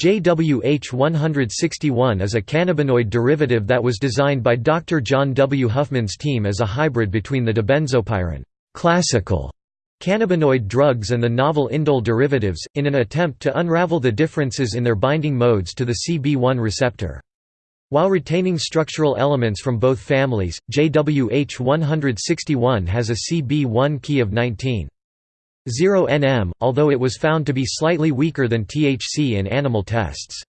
JWH-161 is a cannabinoid derivative that was designed by Dr. John W. Huffman's team as a hybrid between the dibenzopyran classical cannabinoid drugs and the novel indole derivatives, in an attempt to unravel the differences in their binding modes to the CB1 receptor. While retaining structural elements from both families, JWH-161 has a CB1 key of 19. 0 nm, although it was found to be slightly weaker than THC in animal tests.